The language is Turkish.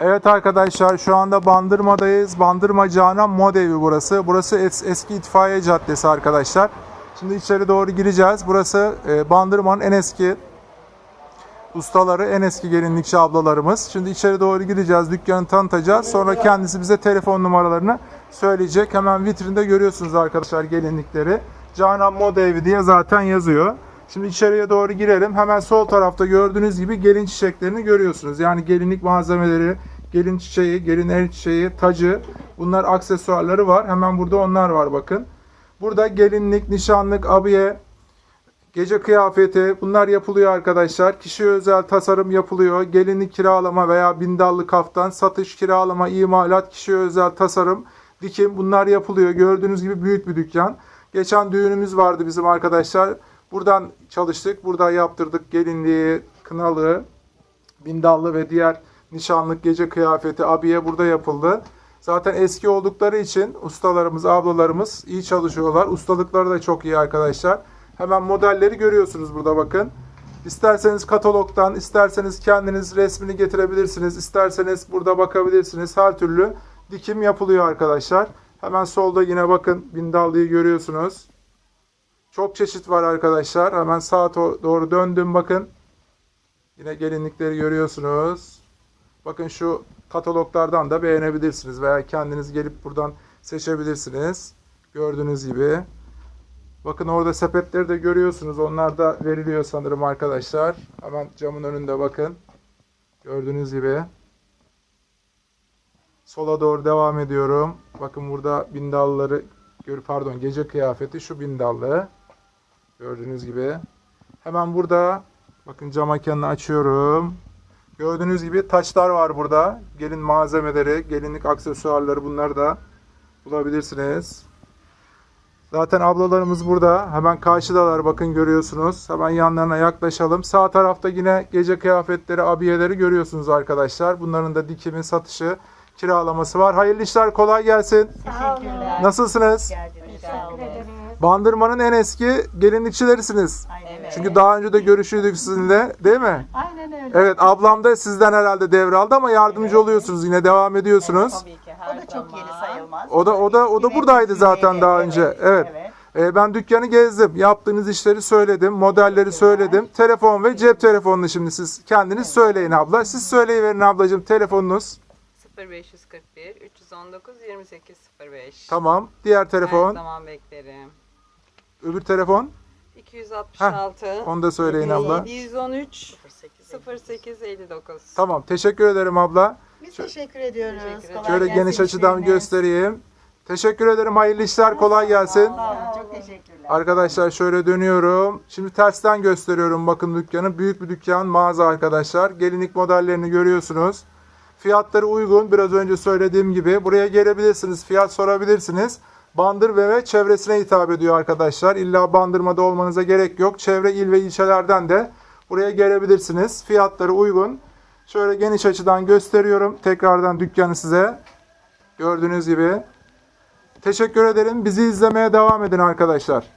Evet arkadaşlar şu anda Bandırma'dayız. Bandırma Canan Modevi burası. Burası es- eski itfaiye caddesi arkadaşlar. Şimdi içeri doğru gireceğiz. Burası e, Bandırma'nın en eski ustaları, en eski gelinlikçi ablalarımız. Şimdi içeri doğru gideceğiz, dükkanı tanıtacağız. Sonra kendisi bize telefon numaralarını söyleyecek. Hemen vitrinde görüyorsunuz arkadaşlar gelinlikleri. Canan Moda Evi diye zaten yazıyor. Şimdi içeriye doğru girelim. Hemen sol tarafta gördüğünüz gibi gelin çiçeklerini görüyorsunuz. Yani gelinlik malzemeleri, gelin çiçeği, gelin el çiçeği, tacı. Bunlar aksesuarları var. Hemen burada onlar var bakın. Burada gelinlik, nişanlık, abiye, Gece kıyafeti bunlar yapılıyor arkadaşlar. Kişiye özel tasarım yapılıyor. Gelinlik kiralama veya bindallı kaftan, satış, kiralama, imalat, kişiye özel tasarım, dikim bunlar yapılıyor. Gördüğünüz gibi büyük bir dükkan. Geçen düğünümüz vardı bizim arkadaşlar. Buradan çalıştık. Burada yaptırdık gelinliği, kınalı, bindallı ve diğer nişanlık, gece kıyafeti, abiye burada yapıldı. Zaten eski oldukları için ustalarımız, ablalarımız iyi çalışıyorlar. Ustalıkları da çok iyi arkadaşlar. Hemen modelleri görüyorsunuz burada bakın. İsterseniz katalogdan, isterseniz kendiniz resmini getirebilirsiniz. isterseniz burada bakabilirsiniz. Her türlü dikim yapılıyor arkadaşlar. Hemen solda yine bakın bindallıyı görüyorsunuz. Çok çeşit var arkadaşlar. Hemen sağa doğru döndüm bakın. Yine gelinlikleri görüyorsunuz. Bakın şu kataloglardan da beğenebilirsiniz veya kendiniz gelip buradan seçebilirsiniz. Gördüğünüz gibi. Bakın orada sepetleri de görüyorsunuz. Onlar da veriliyor sanırım arkadaşlar. Hemen camın önünde bakın. Gördüğünüz gibi. Sola doğru devam ediyorum. Bakın burada bindalları pardon gece kıyafeti şu bindallı. Gördüğünüz gibi. Hemen burada bakın cam mekanını açıyorum. Gördüğünüz gibi taçlar var burada. Gelin malzemeleri, gelinlik aksesuarları bunları da bulabilirsiniz. Zaten ablalarımız burada. Hemen karşıdalar bakın görüyorsunuz. Hemen yanlarına yaklaşalım. Sağ tarafta yine gece kıyafetleri, abiyeleri görüyorsunuz arkadaşlar. Bunların da dikimi, satışı, kiralaması var. Hayırlı işler, kolay gelsin. Teşekkürler. Nasılsınız? Geldiniz, sağ olun. Bandırmanın en eski gelinlikçilerisiniz. Aynen Çünkü daha önce de görüşüydük sizinle, değil mi? Aynen öyle. Evet, ablam da sizden herhalde devraldı ama yardımcı oluyorsunuz. Yine devam ediyorsunuz. Tabii ki her O da çok yeni zaman. sayılmaz. O da o da o da buradaydı zaten daha önce. Evet. Evet. Ee, ben dükkanı gezdim. Yaptığınız işleri söyledim. Modelleri söyledim. Telefon ve cep telefonunu şimdi siz kendiniz söyleyin abla. Siz söyleyiverin ablacığım telefonunuz. 0541 319 2805. Tamam. Diğer Her telefon. zaman beklerim. Öbür telefon. 266 Onu da söyleyin abla. 713 0859. Tamam. Teşekkür ederim abla. Biz teşekkür ediyoruz. Teşekkür. Kolay Şöyle gelsin geniş açıdan göstereyim. Teşekkür ederim. Hayırlı işler. Kolay gelsin. Sağ olun. Çok teşekkürler. Arkadaşlar şöyle dönüyorum. Şimdi tersten gösteriyorum bakın dükkanı. Büyük bir dükkan, mağaza arkadaşlar. Gelinlik modellerini görüyorsunuz. Fiyatları uygun. Biraz önce söylediğim gibi. Buraya gelebilirsiniz. Fiyat sorabilirsiniz. Bandır ve çevresine hitap ediyor arkadaşlar. İlla bandırmada olmanıza gerek yok. Çevre il ve ilçelerden de buraya gelebilirsiniz. Fiyatları uygun. Şöyle geniş açıdan gösteriyorum. Tekrardan dükkanı size. Gördüğünüz gibi. Teşekkür ederim. Bizi izlemeye devam edin arkadaşlar.